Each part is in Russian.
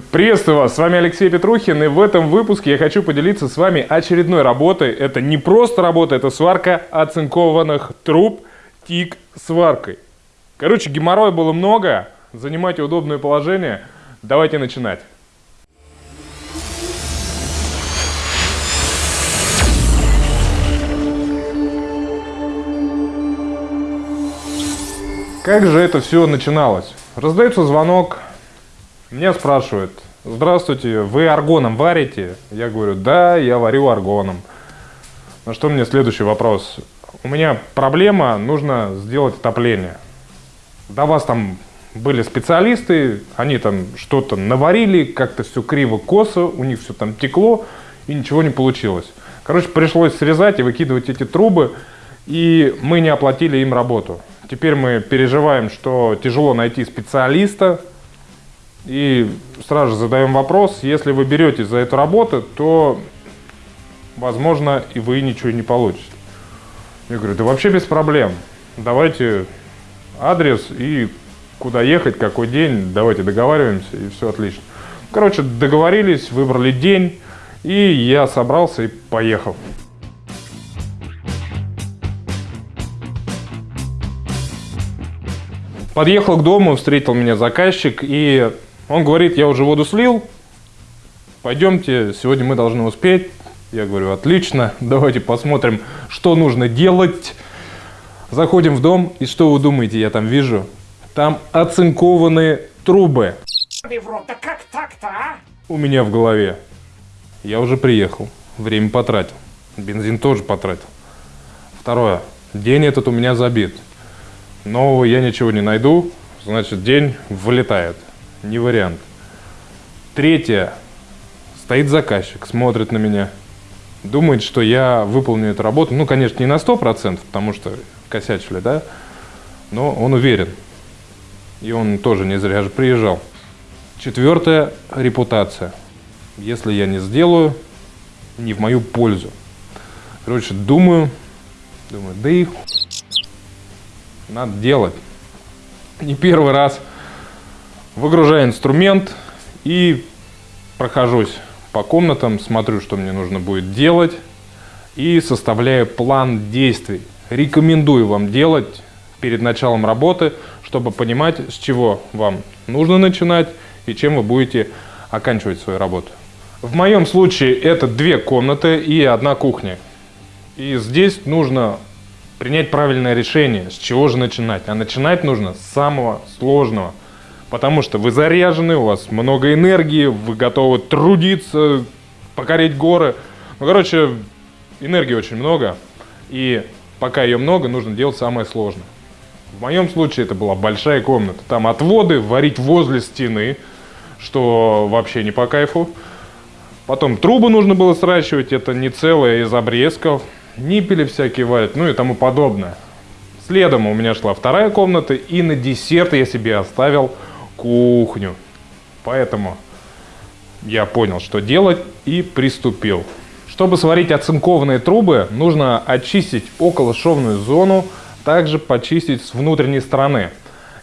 Приветствую вас, с вами Алексей Петрухин, и в этом выпуске я хочу поделиться с вами очередной работой. Это не просто работа, это сварка оцинкованных труб тик сваркой. Короче, геморроя было много, занимайте удобное положение. Давайте начинать. Как же это все начиналось? Раздается звонок, меня спрашивают, здравствуйте, вы аргоном варите? Я говорю, да, я варю аргоном. На что мне следующий вопрос? У меня проблема, нужно сделать отопление. До вас там были специалисты, они там что-то наварили, как-то все криво-косо, у них все там текло, и ничего не получилось. Короче, пришлось срезать и выкидывать эти трубы, и мы не оплатили им работу. Теперь мы переживаем, что тяжело найти специалиста, и сразу же задаем вопрос, если вы беретесь за эту работу, то, возможно, и вы ничего не получите. Я говорю, да вообще без проблем. Давайте адрес и куда ехать, какой день, давайте договариваемся, и все отлично. Короче, договорились, выбрали день, и я собрался и поехал. Подъехал к дому, встретил меня заказчик, и он говорит, я уже воду слил, пойдемте, сегодня мы должны успеть. Я говорю, отлично, давайте посмотрим, что нужно делать. Заходим в дом, и что вы думаете, я там вижу? Там оцинкованные трубы. как так-то, а? У меня в голове. Я уже приехал, время потратил, бензин тоже потратил. Второе, день этот у меня забит. Нового я ничего не найду, значит день вылетает не вариант. Третье. Стоит заказчик, смотрит на меня, думает, что я выполню эту работу. Ну, конечно, не на 100%, потому что косячили, да? Но он уверен. И он тоже не зря же приезжал. Четвертое – репутация. Если я не сделаю, не в мою пользу. Короче, думаю, думаю, да и надо делать. Не первый раз – Выгружаю инструмент и прохожусь по комнатам, смотрю, что мне нужно будет делать и составляю план действий. Рекомендую вам делать перед началом работы, чтобы понимать, с чего вам нужно начинать и чем вы будете оканчивать свою работу. В моем случае это две комнаты и одна кухня. И здесь нужно принять правильное решение, с чего же начинать. А начинать нужно с самого сложного – Потому что вы заряжены, у вас много энергии, вы готовы трудиться, покорить горы. Ну, короче, энергии очень много. И пока ее много, нужно делать самое сложное. В моем случае это была большая комната. Там отводы, варить возле стены, что вообще не по кайфу. Потом трубы нужно было сращивать, это не целое из обрезков. Ниппели всякие варят, ну и тому подобное. Следом у меня шла вторая комната, и на десерт я себе оставил кухню. Поэтому я понял, что делать и приступил. Чтобы сварить оцинкованные трубы, нужно очистить околошовную зону, также почистить с внутренней стороны.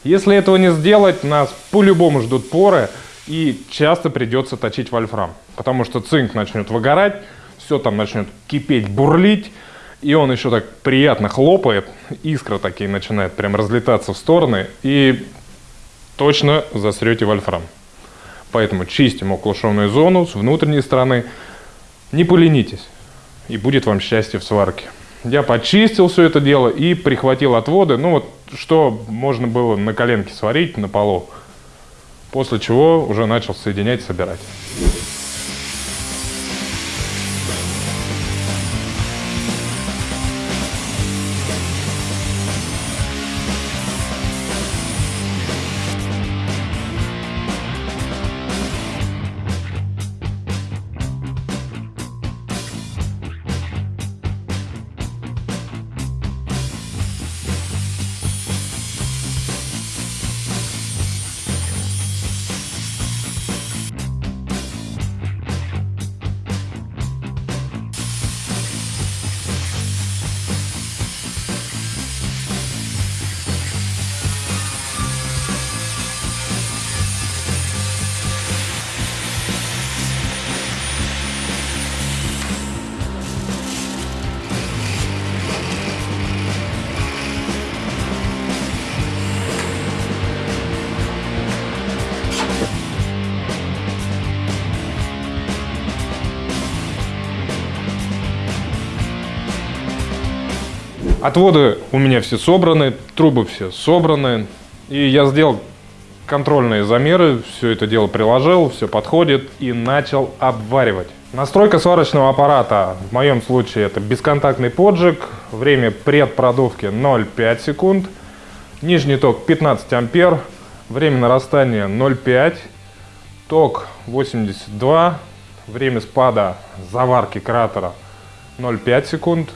Если этого не сделать, нас по-любому ждут поры и часто придется точить вольфрам. Потому что цинк начнет выгорать, все там начнет кипеть, бурлить, и он еще так приятно хлопает, искры такие начинают прям разлетаться в стороны, и точно засрете вольфрам. Поэтому чистим околошовную зону с внутренней стороны. Не поленитесь, и будет вам счастье в сварке. Я почистил все это дело и прихватил отводы, ну вот что можно было на коленке сварить на полу. После чего уже начал соединять, собирать. Отводы у меня все собраны, трубы все собраны. И я сделал контрольные замеры, все это дело приложил, все подходит и начал обваривать. Настройка сварочного аппарата, в моем случае это бесконтактный поджиг, время предпродувки 0,5 секунд, нижний ток 15 ампер, время нарастания 0,5, ток 82, время спада заварки кратера 0,5 секунд,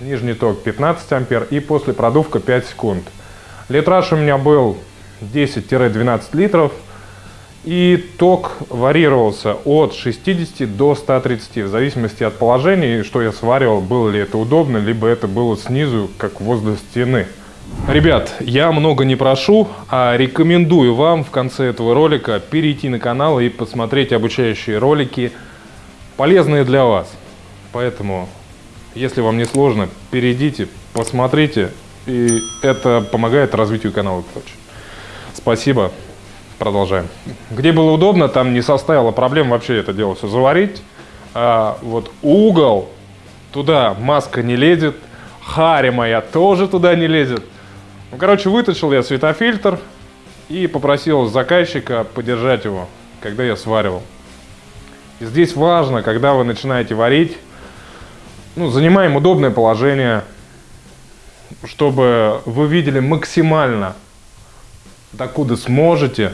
нижний ток 15 ампер и после продувка 5 секунд. Литраж у меня был 10-12 литров. И ток варьировался от 60 до 130, в зависимости от положения, что я сваривал, было ли это удобно, либо это было снизу, как возле стены. Ребят, я много не прошу, а рекомендую вам в конце этого ролика перейти на канал и посмотреть обучающие ролики, полезные для вас. Поэтому, если вам не сложно, перейдите, посмотрите, и это помогает развитию канала и прочее. Спасибо. Продолжаем. Где было удобно, там не составило проблем вообще это дело все заварить. А вот угол, туда маска не лезет, хари моя тоже туда не лезет. Ну, короче, вытащил я светофильтр и попросил заказчика подержать его, когда я сваривал. И здесь важно, когда вы начинаете варить, ну, занимаем удобное положение, чтобы вы видели максимально докуда сможете.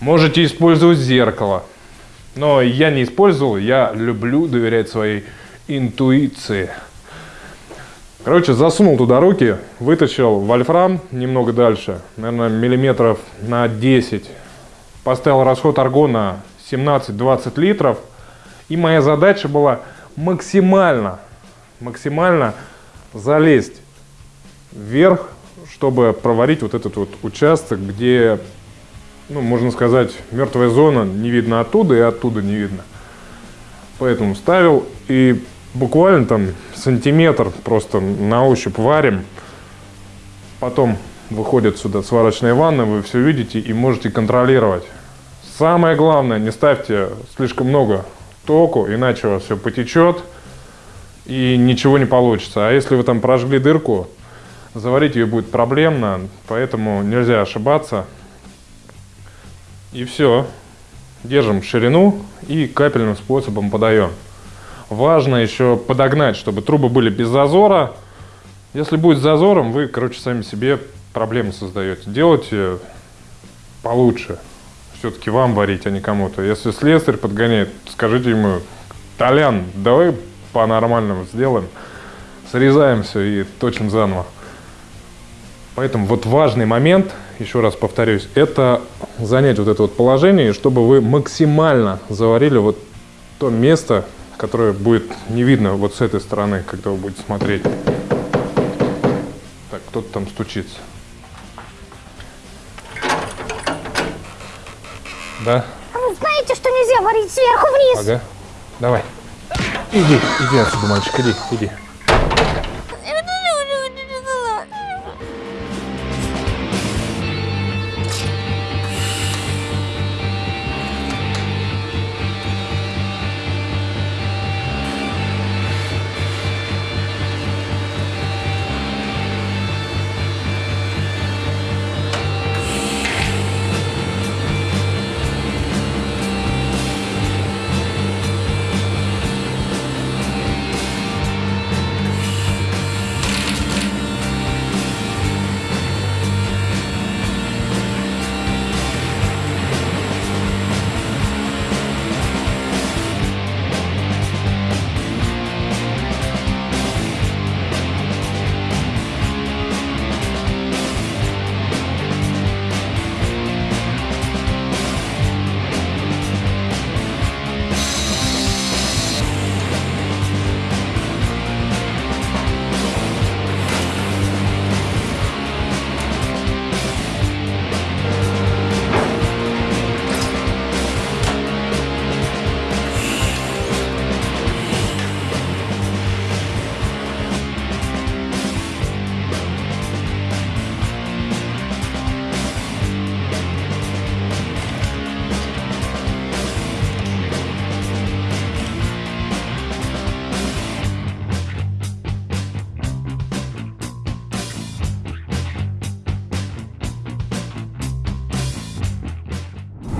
Можете использовать зеркало. Но я не использовал, я люблю доверять своей интуиции. Короче, засунул туда руки, вытащил вольфрам немного дальше, наверное, миллиметров на 10. Поставил расход аргона 17-20 литров. И моя задача была максимально, максимально залезть вверх чтобы проварить вот этот вот участок, где, ну, можно сказать, мертвая зона не видно оттуда и оттуда не видно. Поэтому ставил и буквально там сантиметр просто на ощупь варим. Потом выходит сюда сварочная ванна, вы все видите и можете контролировать. Самое главное, не ставьте слишком много току, иначе у вас все потечет и ничего не получится. А если вы там прожгли дырку, Заварить ее будет проблемно, поэтому нельзя ошибаться. И все. Держим ширину и капельным способом подаем. Важно еще подогнать, чтобы трубы были без зазора. Если будет с зазором, вы, короче, сами себе проблемы создаете. Делайте получше. Все-таки вам варить, а не кому-то. Если слесарь подгоняет, скажите ему, Толян, давай по-нормальному сделаем. Срезаем все и точим заново. Поэтому вот важный момент, еще раз повторюсь, это занять вот это вот положение, чтобы вы максимально заварили вот то место, которое будет не видно вот с этой стороны, когда вы будете смотреть. Так, кто-то там стучится. Да? А вы знаете, что нельзя варить сверху вниз? Ага. Давай. Иди, иди отсюда, мальчик, иди, иди.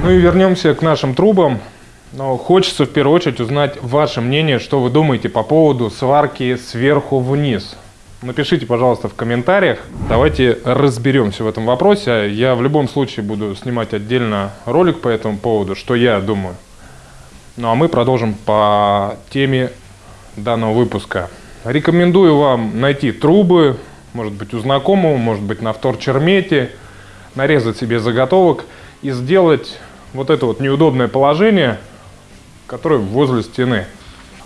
Ну и вернемся к нашим трубам. Но хочется в первую очередь узнать ваше мнение, что вы думаете по поводу сварки сверху вниз. Напишите, пожалуйста, в комментариях. Давайте разберемся в этом вопросе. Я в любом случае буду снимать отдельно ролик по этому поводу, что я думаю. Ну а мы продолжим по теме данного выпуска. Рекомендую вам найти трубы, может быть у знакомого, может быть на вторчермете, нарезать себе заготовок и сделать вот это вот неудобное положение, которое возле стены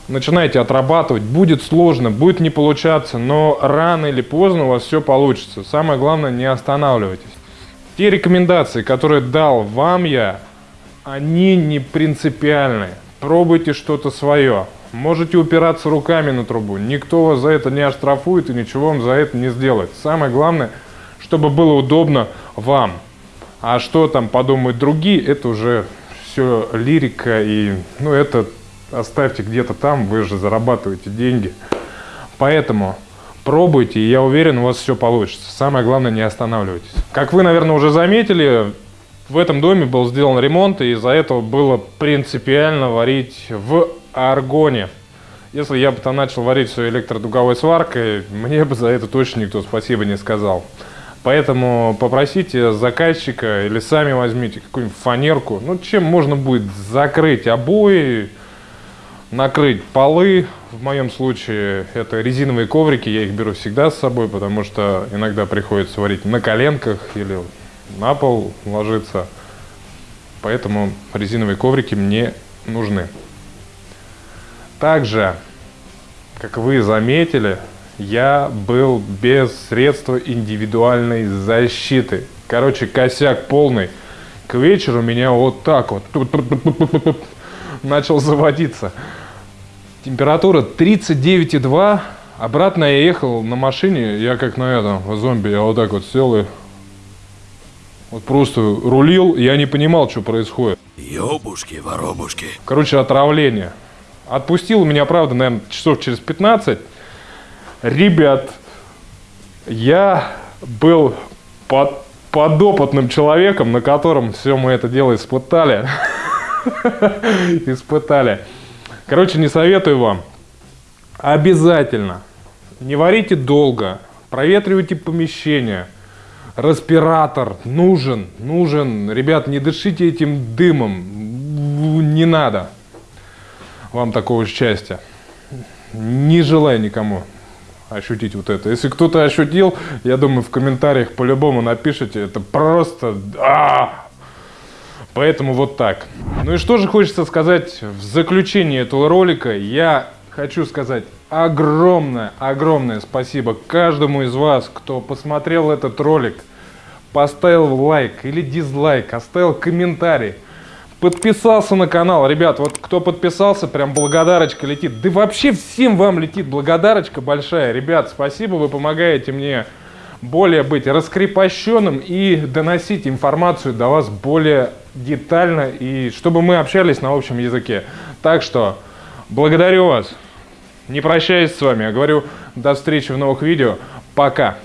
начинаете отрабатывать, будет сложно, будет не получаться, но рано или поздно у вас все получится. Самое главное, не останавливайтесь. Те рекомендации, которые дал вам я, они не принципиальные. Пробуйте что-то свое. Можете упираться руками на трубу. Никто вас за это не оштрафует и ничего вам за это не сделает. Самое главное, чтобы было удобно вам. А что там подумают другие, это уже все лирика и ну это оставьте где-то там, вы же зарабатываете деньги. Поэтому пробуйте, и я уверен, у вас все получится. Самое главное, не останавливайтесь. Как вы, наверное, уже заметили, в этом доме был сделан ремонт, и из-за этого было принципиально варить в аргоне. Если я бы там начал варить все электродуговой сваркой, мне бы за это точно никто спасибо не сказал. Поэтому попросите заказчика или сами возьмите какую-нибудь фанерку. Ну, чем можно будет закрыть обои, накрыть полы. В моем случае это резиновые коврики, я их беру всегда с собой, потому что иногда приходится варить на коленках или на пол ложиться. Поэтому резиновые коврики мне нужны. Также, как вы заметили, я был без средства индивидуальной защиты. Короче, косяк полный. К вечеру меня вот так вот начал заводиться. Температура 39,2. Обратно я ехал на машине, я как на этом, в зомби, я вот так вот сел и вот просто рулил, я не понимал, что происходит. Ёбушки, воробушки. Короче, отравление. Отпустил меня, правда, наверное, часов через 15. Ребят, я был под, подопытным человеком, на котором все мы это дело испытали. Испытали. Короче, не советую вам. Обязательно. Не варите долго. Проветривайте помещение. Респиратор нужен, нужен. Ребят, не дышите этим дымом. Не надо вам такого счастья. Не желаю никому ощутить вот это. Если кто-то ощутил, я думаю, в комментариях по-любому напишите. Это просто... А! Поэтому вот так. Ну и что же хочется сказать в заключении этого ролика. Я хочу сказать огромное, огромное спасибо каждому из вас, кто посмотрел этот ролик, поставил лайк или дизлайк, оставил комментарий, подписался на канал. Ребят, вот кто подписался, прям благодарочка летит. Да вообще всем вам летит благодарочка большая. Ребят, спасибо, вы помогаете мне более быть раскрепощенным и доносить информацию до вас более детально, и чтобы мы общались на общем языке. Так что благодарю вас. Не прощаюсь с вами, я говорю до встречи в новых видео. Пока.